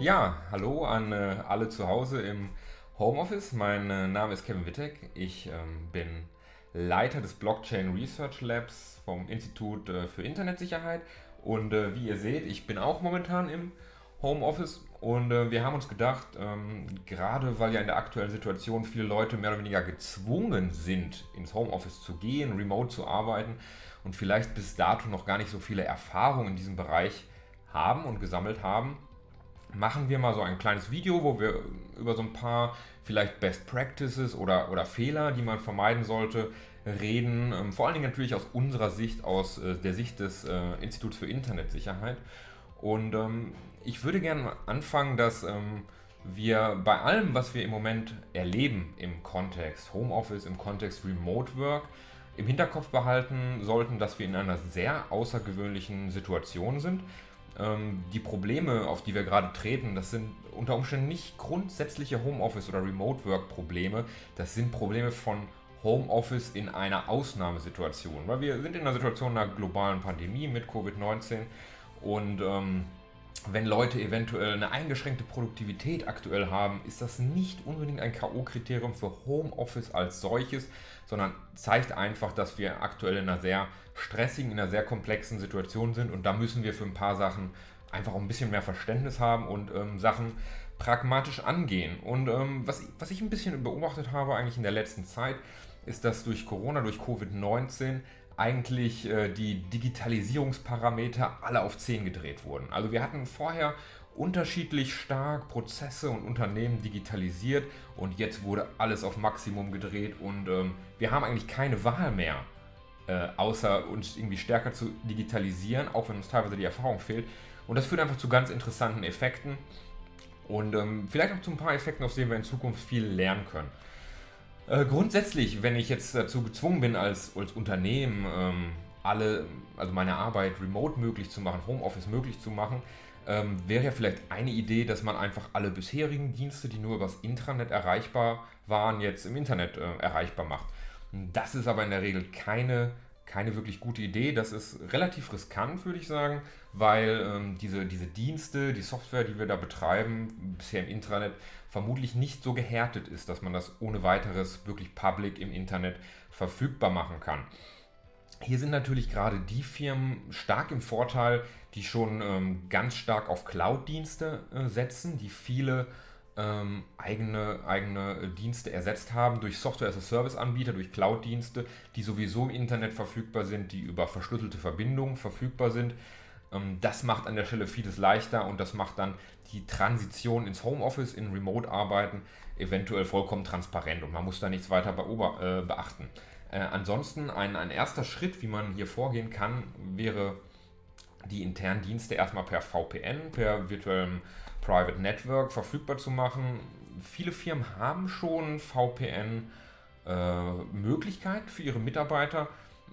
Ja, hallo an äh, alle zu Hause im Homeoffice. Mein äh, Name ist Kevin Wittek. Ich ähm, bin Leiter des Blockchain Research Labs vom Institut äh, für Internetsicherheit. Und äh, wie ihr seht, ich bin auch momentan im Homeoffice und äh, wir haben uns gedacht, ähm, gerade weil ja in der aktuellen Situation viele Leute mehr oder weniger gezwungen sind, ins Homeoffice zu gehen, remote zu arbeiten und vielleicht bis dato noch gar nicht so viele Erfahrungen in diesem Bereich haben und gesammelt haben, machen wir mal so ein kleines Video, wo wir über so ein paar vielleicht Best Practices oder, oder Fehler, die man vermeiden sollte, reden. Ähm, vor allen Dingen natürlich aus unserer Sicht, aus äh, der Sicht des äh, Instituts für Internetsicherheit. Und ähm, ich würde gerne anfangen, dass ähm, wir bei allem, was wir im Moment erleben im Kontext Homeoffice, im Kontext Remote Work, im Hinterkopf behalten sollten, dass wir in einer sehr außergewöhnlichen Situation sind. Ähm, die Probleme, auf die wir gerade treten, das sind unter Umständen nicht grundsätzliche Homeoffice- oder Remote-Work-Probleme, das sind Probleme von Homeoffice in einer Ausnahmesituation. Weil wir sind in einer Situation einer globalen Pandemie mit Covid-19 und ähm, wenn Leute eventuell eine eingeschränkte Produktivität aktuell haben, ist das nicht unbedingt ein K.O.-Kriterium für Homeoffice als solches, sondern zeigt einfach, dass wir aktuell in einer sehr stressigen, in einer sehr komplexen Situation sind und da müssen wir für ein paar Sachen einfach ein bisschen mehr Verständnis haben und ähm, Sachen pragmatisch angehen. Und ähm, was, was ich ein bisschen beobachtet habe eigentlich in der letzten Zeit, ist, dass durch Corona, durch Covid-19 eigentlich äh, die Digitalisierungsparameter alle auf 10 gedreht wurden. Also wir hatten vorher unterschiedlich stark Prozesse und Unternehmen digitalisiert und jetzt wurde alles auf Maximum gedreht und ähm, wir haben eigentlich keine Wahl mehr, äh, außer uns irgendwie stärker zu digitalisieren, auch wenn uns teilweise die Erfahrung fehlt. Und das führt einfach zu ganz interessanten Effekten und ähm, vielleicht auch zu ein paar Effekten, aus denen wir in Zukunft viel lernen können. Äh, grundsätzlich, wenn ich jetzt dazu gezwungen bin, als, als Unternehmen ähm, alle, also meine Arbeit remote möglich zu machen, Homeoffice möglich zu machen, ähm, wäre ja vielleicht eine Idee, dass man einfach alle bisherigen Dienste, die nur übers Intranet erreichbar waren, jetzt im Internet äh, erreichbar macht. Das ist aber in der Regel keine keine wirklich gute Idee. Das ist relativ riskant, würde ich sagen, weil ähm, diese, diese Dienste, die Software, die wir da betreiben, bisher im Intranet, vermutlich nicht so gehärtet ist, dass man das ohne weiteres wirklich public im Internet verfügbar machen kann. Hier sind natürlich gerade die Firmen stark im Vorteil, die schon ähm, ganz stark auf Cloud-Dienste äh, setzen, die viele ähm, eigene, eigene Dienste ersetzt haben durch Software-as-a-Service-Anbieter, durch Cloud-Dienste, die sowieso im Internet verfügbar sind, die über verschlüsselte Verbindungen verfügbar sind. Ähm, das macht an der Stelle vieles leichter und das macht dann die Transition ins Homeoffice, in Remote-Arbeiten eventuell vollkommen transparent und man muss da nichts weiter äh, beachten. Äh, ansonsten ein, ein erster Schritt, wie man hier vorgehen kann, wäre die internen Dienste erstmal per VPN, per virtuellem Private Network verfügbar zu machen. Viele Firmen haben schon VPN-Möglichkeit äh, für ihre Mitarbeiter,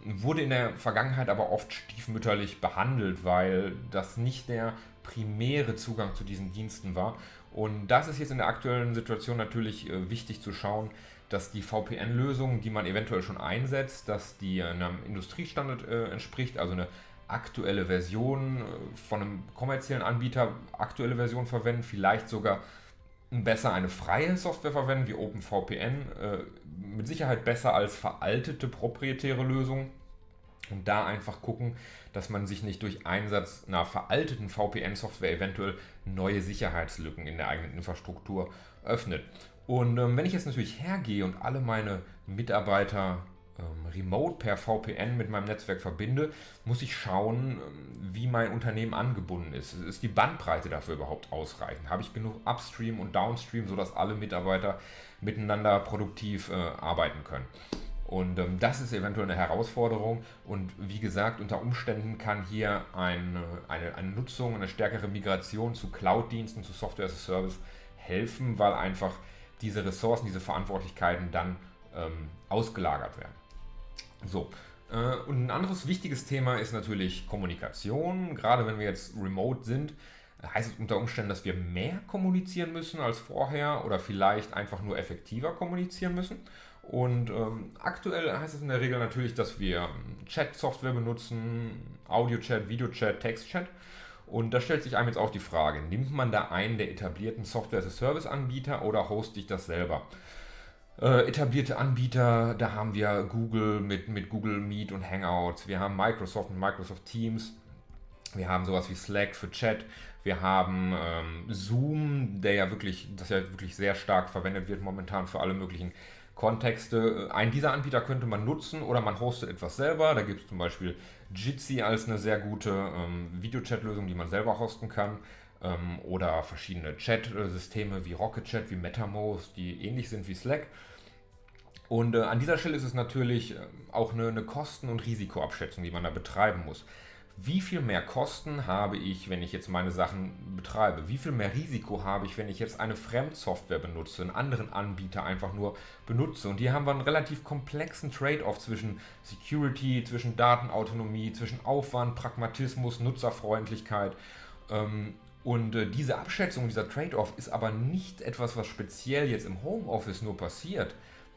wurde in der Vergangenheit aber oft stiefmütterlich behandelt, weil das nicht der primäre Zugang zu diesen Diensten war. Und das ist jetzt in der aktuellen Situation natürlich äh, wichtig zu schauen, dass die VPN-Lösung, die man eventuell schon einsetzt, dass die einem Industriestandard äh, entspricht, also eine aktuelle Version äh, von einem kommerziellen Anbieter, aktuelle Version verwenden, vielleicht sogar besser eine freie Software verwenden wie OpenVPN, äh, mit Sicherheit besser als veraltete proprietäre Lösungen und da einfach gucken, dass man sich nicht durch Einsatz einer veralteten VPN-Software eventuell neue Sicherheitslücken in der eigenen Infrastruktur öffnet. Und ähm, wenn ich jetzt natürlich hergehe und alle meine Mitarbeiter ähm, remote per VPN mit meinem Netzwerk verbinde, muss ich schauen, ähm, wie mein Unternehmen angebunden ist. Ist die Bandbreite dafür überhaupt ausreichend? Habe ich genug Upstream und Downstream, sodass alle Mitarbeiter miteinander produktiv äh, arbeiten können? Und ähm, das ist eventuell eine Herausforderung. Und wie gesagt, unter Umständen kann hier eine, eine, eine Nutzung, eine stärkere Migration zu Cloud-Diensten, zu Software as a Service helfen, weil einfach diese Ressourcen, diese Verantwortlichkeiten dann ähm, ausgelagert werden. So, äh, und ein anderes wichtiges Thema ist natürlich Kommunikation. Gerade wenn wir jetzt remote sind, heißt es unter Umständen, dass wir mehr kommunizieren müssen als vorher oder vielleicht einfach nur effektiver kommunizieren müssen. Und ähm, aktuell heißt es in der Regel natürlich, dass wir Chat-Software benutzen, Audio-Chat, Video-Chat, Text-Chat. Und da stellt sich einem jetzt auch die Frage, nimmt man da einen der etablierten Software-as-a-Service-Anbieter oder hoste ich das selber? Äh, etablierte Anbieter, da haben wir Google mit, mit Google Meet und Hangouts, wir haben Microsoft und Microsoft Teams, wir haben sowas wie Slack für Chat, wir haben ähm, Zoom, der ja wirklich, das ja wirklich sehr stark verwendet wird momentan für alle möglichen Kontexte. Einen dieser Anbieter könnte man nutzen oder man hostet etwas selber. Da gibt es zum Beispiel Jitsi als eine sehr gute ähm, Videochat-Lösung, die man selber hosten kann. Ähm, oder verschiedene Chat-Systeme wie Rocket Chat, wie MetaMost, die ähnlich sind wie Slack. Und äh, an dieser Stelle ist es natürlich äh, auch eine, eine Kosten- und Risikoabschätzung, die man da betreiben muss wie viel mehr Kosten habe ich, wenn ich jetzt meine Sachen betreibe? Wie viel mehr Risiko habe ich, wenn ich jetzt eine Fremdsoftware benutze, einen anderen Anbieter einfach nur benutze? Und hier haben wir einen relativ komplexen Trade-off zwischen Security, zwischen Datenautonomie, zwischen Aufwand, Pragmatismus, Nutzerfreundlichkeit. Ähm, und äh, diese Abschätzung, dieser Trade-off ist aber nicht etwas, was speziell jetzt im Homeoffice nur passiert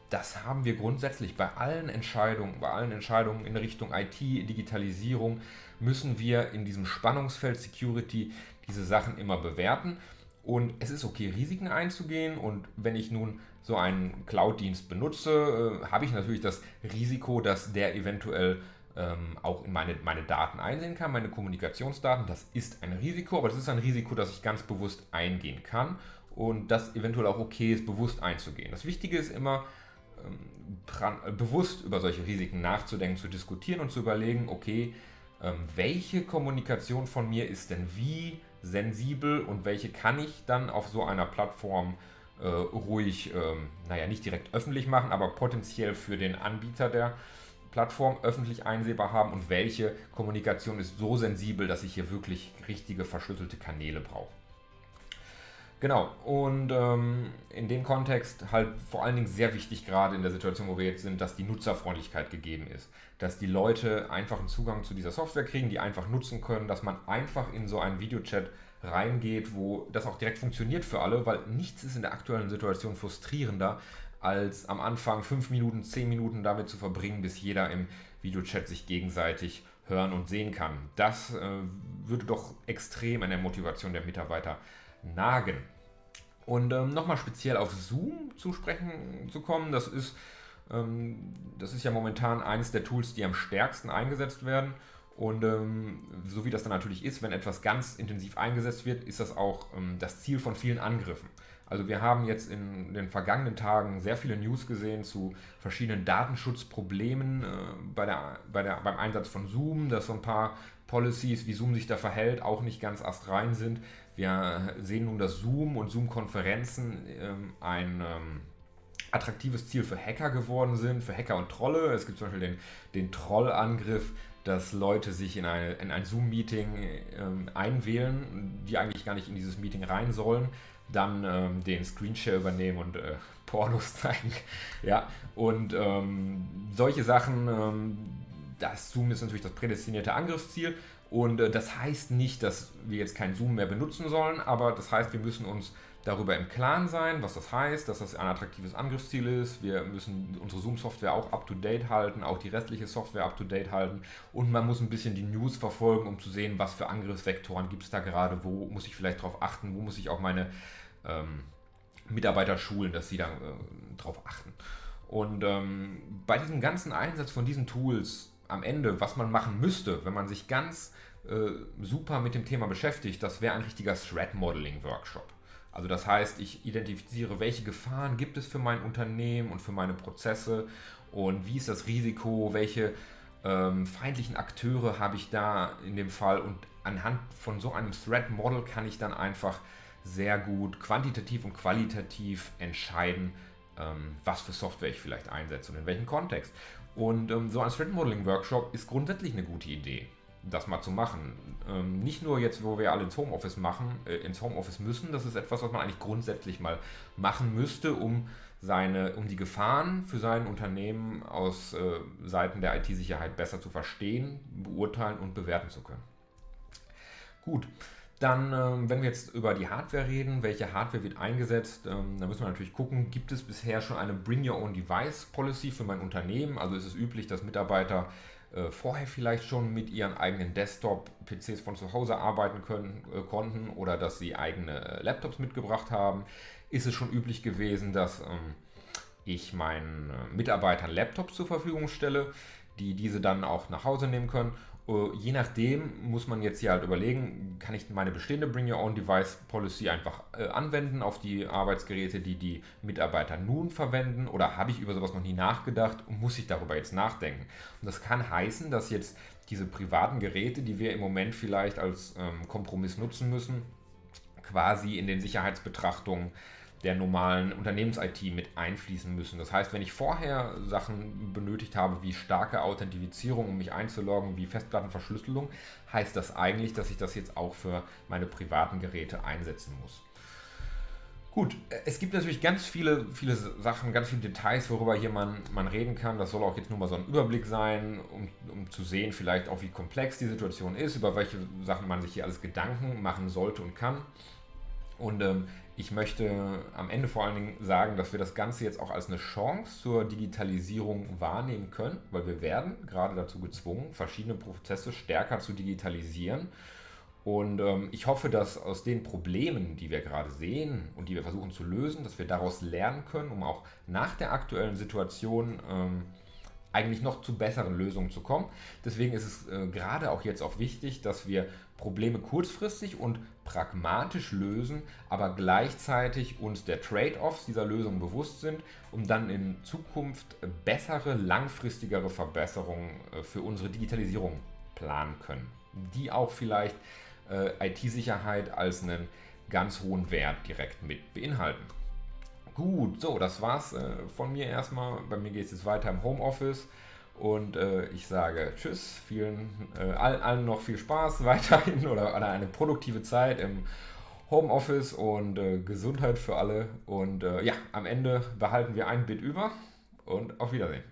das haben wir grundsätzlich bei allen Entscheidungen, bei allen Entscheidungen in Richtung IT, Digitalisierung, müssen wir in diesem Spannungsfeld Security diese Sachen immer bewerten. Und es ist okay, Risiken einzugehen. Und wenn ich nun so einen Cloud-Dienst benutze, äh, habe ich natürlich das Risiko, dass der eventuell ähm, auch in meine, meine Daten einsehen kann, meine Kommunikationsdaten. Das ist ein Risiko, aber das ist ein Risiko, das ich ganz bewusst eingehen kann und das eventuell auch okay ist, bewusst einzugehen. Das Wichtige ist immer, ähm, äh, bewusst über solche Risiken nachzudenken, zu diskutieren und zu überlegen, okay, ähm, welche Kommunikation von mir ist denn wie sensibel und welche kann ich dann auf so einer Plattform äh, ruhig, ähm, naja, nicht direkt öffentlich machen, aber potenziell für den Anbieter der Plattform öffentlich einsehbar haben und welche Kommunikation ist so sensibel, dass ich hier wirklich richtige verschlüsselte Kanäle brauche. Genau, und ähm, in dem Kontext halt vor allen Dingen sehr wichtig, gerade in der Situation, wo wir jetzt sind, dass die Nutzerfreundlichkeit gegeben ist. Dass die Leute einfach einen Zugang zu dieser Software kriegen, die einfach nutzen können, dass man einfach in so einen Videochat reingeht, wo das auch direkt funktioniert für alle, weil nichts ist in der aktuellen Situation frustrierender, als am Anfang fünf Minuten, zehn Minuten damit zu verbringen, bis jeder im Videochat sich gegenseitig hören und sehen kann. Das äh, würde doch extrem an der Motivation der Mitarbeiter nagen. Und ähm, nochmal speziell auf Zoom zu sprechen zu kommen, das ist, ähm, das ist ja momentan eines der Tools, die am stärksten eingesetzt werden. Und ähm, so wie das dann natürlich ist, wenn etwas ganz intensiv eingesetzt wird, ist das auch ähm, das Ziel von vielen Angriffen. Also wir haben jetzt in den vergangenen Tagen sehr viele News gesehen zu verschiedenen Datenschutzproblemen äh, bei der, bei der, beim Einsatz von Zoom, dass so ein paar Policies, wie Zoom sich da verhält, auch nicht ganz astrein sind. Wir sehen nun, dass Zoom und Zoom-Konferenzen ähm, ein ähm, attraktives Ziel für Hacker geworden sind, für Hacker und Trolle. Es gibt zum Beispiel den, den Trollangriff, dass Leute sich in, eine, in ein Zoom-Meeting ähm, einwählen, die eigentlich gar nicht in dieses Meeting rein sollen, dann ähm, den Screenshare übernehmen und äh, Pornos zeigen. ja, und ähm, solche Sachen, ähm, das Zoom ist natürlich das prädestinierte Angriffsziel und äh, das heißt nicht, dass wir jetzt kein Zoom mehr benutzen sollen, aber das heißt, wir müssen uns darüber im Klaren sein, was das heißt, dass das ein attraktives Angriffsziel ist. Wir müssen unsere Zoom-Software auch up-to-date halten, auch die restliche Software up-to-date halten und man muss ein bisschen die News verfolgen, um zu sehen, was für Angriffsvektoren gibt es da gerade, wo muss ich vielleicht darauf achten, wo muss ich auch meine ähm, Mitarbeiter schulen, dass sie da äh, drauf achten. Und ähm, bei diesem ganzen Einsatz von diesen Tools am Ende, was man machen müsste, wenn man sich ganz äh, super mit dem Thema beschäftigt, das wäre ein richtiger Threat Modeling Workshop. Also das heißt, ich identifiziere, welche Gefahren gibt es für mein Unternehmen und für meine Prozesse und wie ist das Risiko, welche ähm, feindlichen Akteure habe ich da in dem Fall und anhand von so einem Threat Model kann ich dann einfach sehr gut quantitativ und qualitativ entscheiden, ähm, was für Software ich vielleicht einsetze und in welchem Kontext. Und ähm, so ein Threat Modeling Workshop ist grundsätzlich eine gute Idee, das mal zu machen. Ähm, nicht nur jetzt, wo wir alle ins Homeoffice machen, äh, ins Homeoffice müssen, das ist etwas, was man eigentlich grundsätzlich mal machen müsste, um seine, um die Gefahren für sein Unternehmen aus äh, Seiten der IT-Sicherheit besser zu verstehen, beurteilen und bewerten zu können. Gut, dann, ähm, wenn wir jetzt über die Hardware reden, welche Hardware wird eingesetzt, ähm, dann müssen wir natürlich gucken, gibt es bisher schon eine Bring Your Own Device Policy für mein Unternehmen? Also ist es üblich, dass Mitarbeiter äh, vorher vielleicht schon mit ihren eigenen Desktop-PCs von zu Hause arbeiten können, äh, konnten oder dass sie eigene äh, Laptops mitgebracht haben, ist es schon üblich gewesen, dass ähm, ich meinen äh, Mitarbeitern Laptops zur Verfügung stelle, die diese dann auch nach Hause nehmen können je nachdem muss man jetzt hier halt überlegen, kann ich meine bestehende Bring Your Own Device Policy einfach äh, anwenden auf die Arbeitsgeräte, die die Mitarbeiter nun verwenden oder habe ich über sowas noch nie nachgedacht und muss ich darüber jetzt nachdenken? Und das kann heißen, dass jetzt diese privaten Geräte, die wir im Moment vielleicht als ähm, Kompromiss nutzen müssen, quasi in den Sicherheitsbetrachtungen der normalen Unternehmens-IT mit einfließen müssen. Das heißt, wenn ich vorher Sachen benötigt habe wie starke Authentifizierung, um mich einzuloggen, wie Festplattenverschlüsselung, heißt das eigentlich, dass ich das jetzt auch für meine privaten Geräte einsetzen muss. Gut, es gibt natürlich ganz viele, viele Sachen, ganz viele Details, worüber hier man, man reden kann. Das soll auch jetzt nur mal so ein Überblick sein, um, um zu sehen, vielleicht auch wie komplex die Situation ist, über welche Sachen man sich hier alles Gedanken machen sollte und kann. Und ähm, ich möchte am Ende vor allen Dingen sagen, dass wir das Ganze jetzt auch als eine Chance zur Digitalisierung wahrnehmen können, weil wir werden gerade dazu gezwungen, verschiedene Prozesse stärker zu digitalisieren. Und ähm, ich hoffe, dass aus den Problemen, die wir gerade sehen und die wir versuchen zu lösen, dass wir daraus lernen können, um auch nach der aktuellen Situation ähm, eigentlich noch zu besseren Lösungen zu kommen. Deswegen ist es äh, gerade auch jetzt auch wichtig, dass wir Probleme kurzfristig und pragmatisch lösen, aber gleichzeitig uns der Trade-offs dieser Lösung bewusst sind, um dann in Zukunft bessere, langfristigere Verbesserungen äh, für unsere Digitalisierung planen können, die auch vielleicht äh, IT-Sicherheit als einen ganz hohen Wert direkt mit beinhalten. Gut, so, das war's äh, von mir erstmal. Bei mir geht es jetzt weiter im Homeoffice. Und äh, ich sage Tschüss, vielen, äh, allen, allen noch viel Spaß weiterhin oder, eine produktive Zeit im Homeoffice und äh, Gesundheit für alle. Und äh, ja, am Ende behalten wir ein Bit über und auf Wiedersehen.